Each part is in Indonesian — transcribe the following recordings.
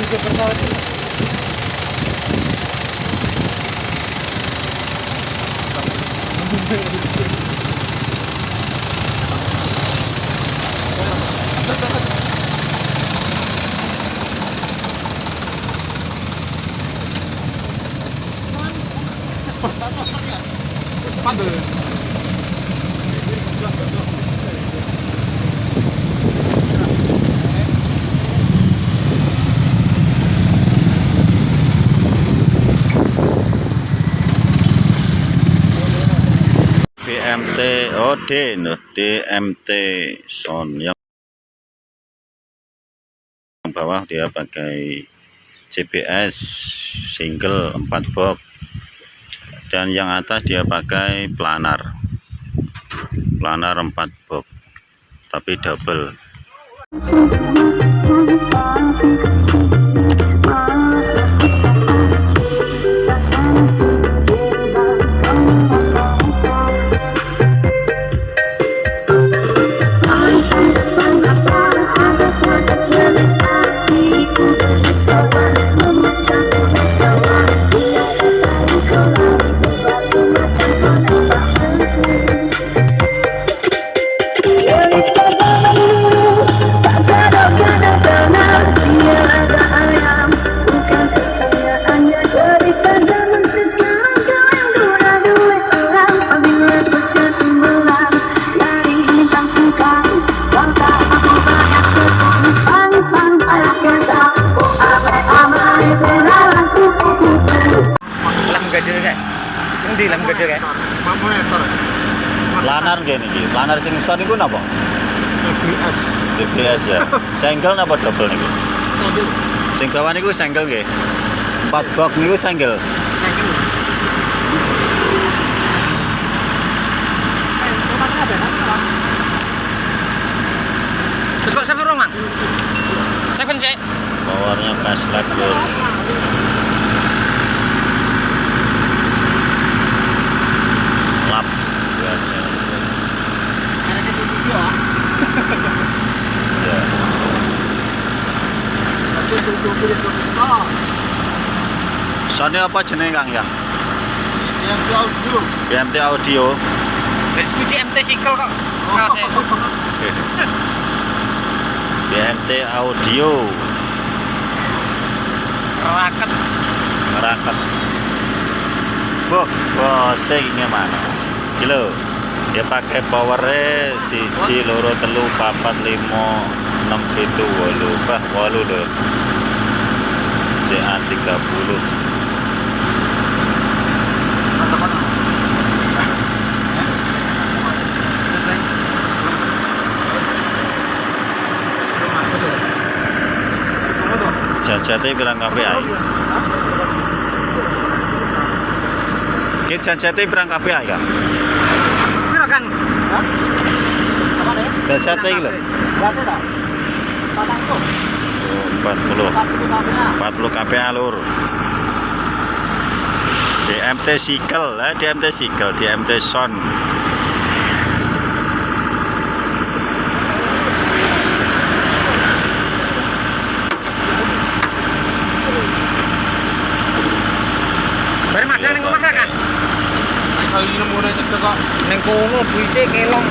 preciso é aqui. Tá. BMT oh D no, DMT Son. Yang bawah dia pakai CBS single 4 box dan yang atas dia pakai planar. Planar 4 box tapi double planar sing son iku napa? CBS ya. Single napa double niki sing bawah niku single nggih. 4 box niku single Terus kok seven mang? Seven sih. powernya pas lagi lap ya Sony apa jenenge Kang ya? BMT audio. Kunci MT cycle kok. BMT audio Raket. ngeraket. Boh, boh, sing mana? Kilo. Dia pakai powernya siji loro telu papat limo enam pitu wolu bah wolu lho CA 30 jajate pirang kabeh ae Ki jajate pirang kabeh ae Kang Piro kan? jajate iki lho Oh, 40 40 KPA lur. DMT Cycle eh, DMT Cycle DMT Son Bare madang ning omah kan? Saya ini nemu nek kok ning kono duite kelong.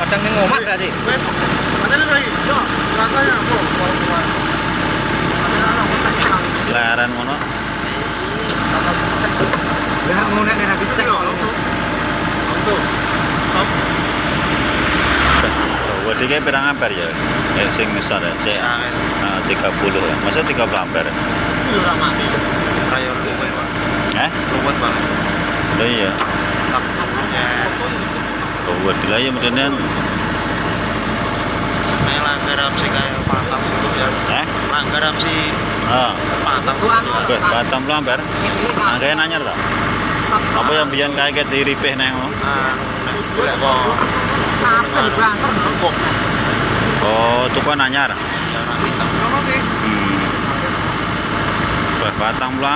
Madang ning omah berarti. ngono Ya ngono nek nek dicek kok. Wadiknya pirang ampere ya? Eh, sing besar ya, CA ah, 30 ya. Masa 30 ampere? Eh? Oh iya. Oh, wadiklah ya kemudian eh? Ah, oke, patang puluh ampere. Angkanya nanyar tak? Apa yang biar kayak diripih neng lo? Oh, tukang nanyar. Hmm. Wah, batang puluh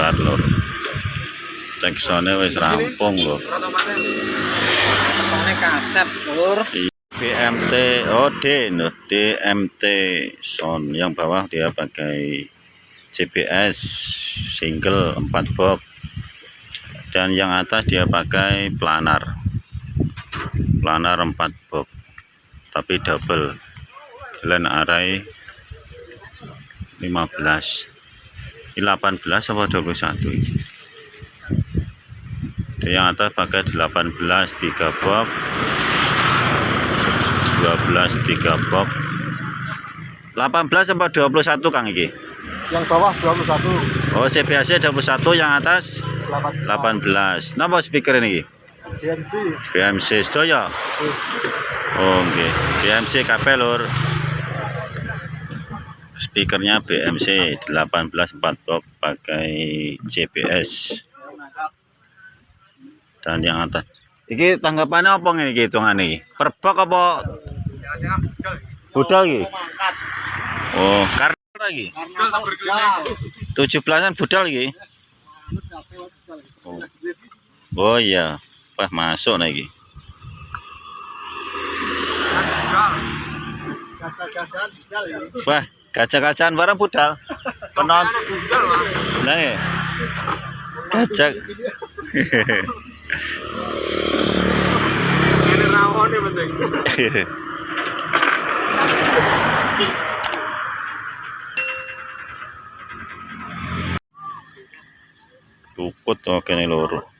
ampere. Bar lor. Jacksone wis rampung. Ketone kaset, Lur. BMT oh D no, DMT sound yang bawah dia pakai CBS single 4 box dan yang atas dia pakai planar planar 4 box tapi double jalan array 15 ini 18 apa 21 ini? Yang atas pakai 18 3 box 12 3 box 18 apa 21 Kang iki? Yang bawah 21, Oh CBAC 21 yang atas 18. 18 Napa speaker ini DMC. BMC sedaya Oh nggih. BMC kabeh lur Speakernya BMC 18 4 box pakai CBS dan yang atas. Iki tanggapannya apa ngene iki hitungane iki? Per box apa? Budal iki? Oh karena lagi. Karena 17-an budal iki? Oh, oh iya. Wah masuk ini. wah gajah-gajahan barang budal penonton nah ya gajah Ini rawon yang penting. Tukut kene loro.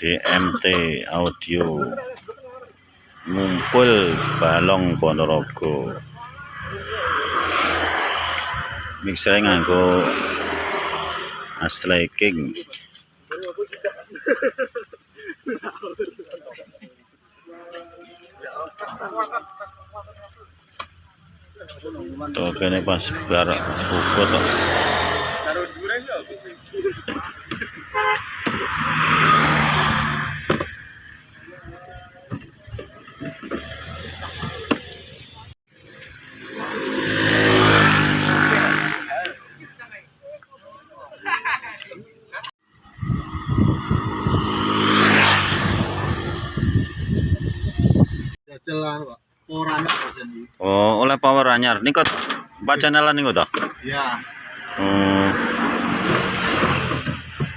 DMT audio. Ngumpul balong Ponorogo. Mixer nganggo Ashley King. Tuh kene pas bar ukut tuh. Jajalan, Pak. Bosan ini. Oh, oleh power anyar. Niku Pak channelan niku to. Ya, Oh.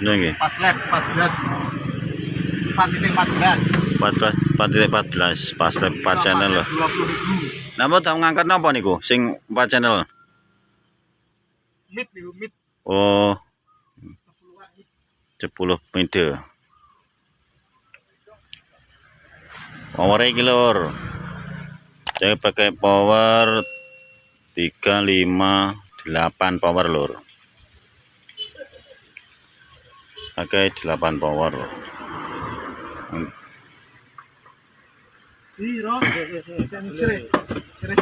Nggih. pas lab 14. 4.14. 14 4.14 pas lep 4 channel loh. 20 ribu. Namun tau ngangkat napa niku sing 4 channel? Mid nih, mid. Oh, 10-an mid. 10 meter. Power lur. Saya pakai power 358 power lur. Pakai 8 power. Zero. Cire. Cire.